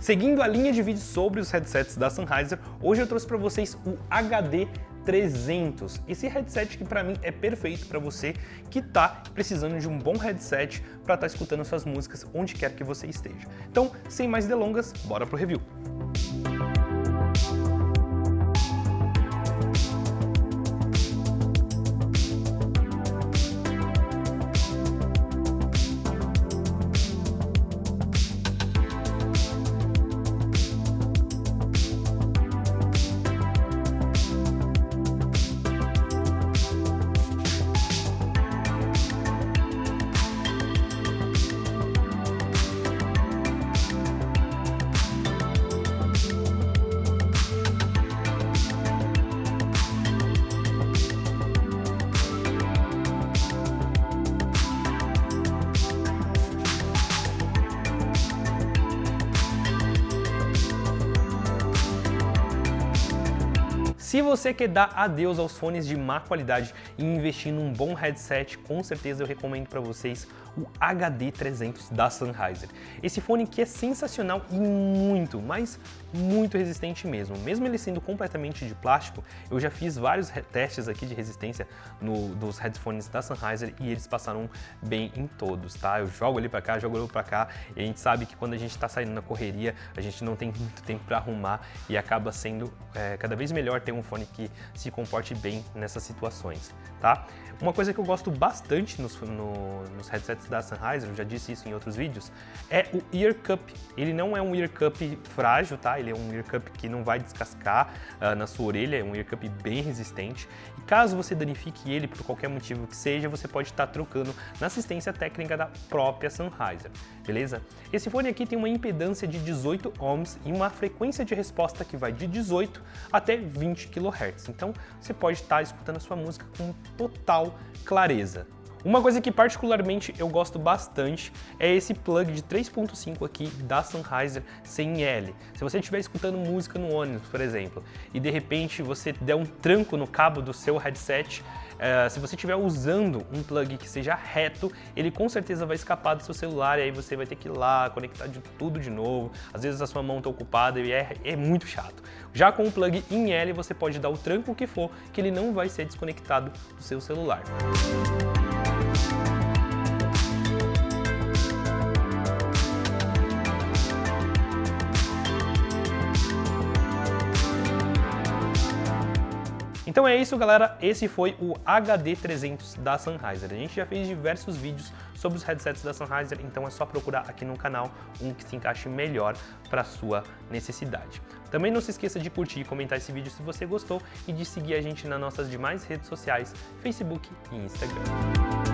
Seguindo a linha de vídeos sobre os headsets da Sennheiser, hoje eu trouxe para vocês o HD 300. Esse headset que para mim é perfeito para você que está precisando de um bom headset para estar tá escutando suas músicas onde quer que você esteja. Então, sem mais delongas, bora pro review. Se você quer dar adeus aos fones de má qualidade e investir num bom headset, com certeza eu recomendo para vocês o HD300 da Sennheiser. Esse fone que é sensacional e muito, mas muito resistente mesmo. Mesmo ele sendo completamente de plástico, eu já fiz vários testes aqui de resistência no, dos headphones da Sennheiser e eles passaram bem em todos, tá? Eu jogo ele para cá, jogo ele para cá e a gente sabe que quando a gente está saindo na correria, a gente não tem muito tempo para arrumar e acaba sendo é, cada vez melhor ter um fone que se comporte bem nessas situações, tá? Uma coisa que eu gosto bastante nos, no, nos headsets da Sennheiser, eu já disse isso em outros vídeos, é o Ear Cup. Ele não é um Ear Cup frágil, tá? Ele é um Ear Cup que não vai descascar uh, na sua orelha, é um Ear Cup bem resistente. E caso você danifique ele por qualquer motivo que seja, você pode estar trocando na assistência técnica da própria Sennheiser, beleza? Esse fone aqui tem uma impedância de 18 ohms e uma frequência de resposta que vai de 18 até 20 kHz. Então você pode estar escutando a sua música com total clareza. Uma coisa que particularmente eu gosto bastante é esse plug de 3.5 aqui da Sennheiser CNL. Se você estiver escutando música no ônibus, por exemplo, e de repente você der um tranco no cabo do seu headset, uh, se você estiver usando um plug que seja reto, ele com certeza vai escapar do seu celular e aí você vai ter que ir lá, conectar de tudo de novo. Às vezes a sua mão está ocupada e é, é muito chato. Já com o plug em L, você pode dar o tranco que for, que ele não vai ser desconectado do seu celular. Então é isso, galera. Esse foi o HD300 da Sennheiser. A gente já fez diversos vídeos sobre os headsets da Sennheiser, então é só procurar aqui no canal um que se encaixe melhor para sua necessidade. Também não se esqueça de curtir e comentar esse vídeo se você gostou e de seguir a gente nas nossas demais redes sociais, Facebook e Instagram.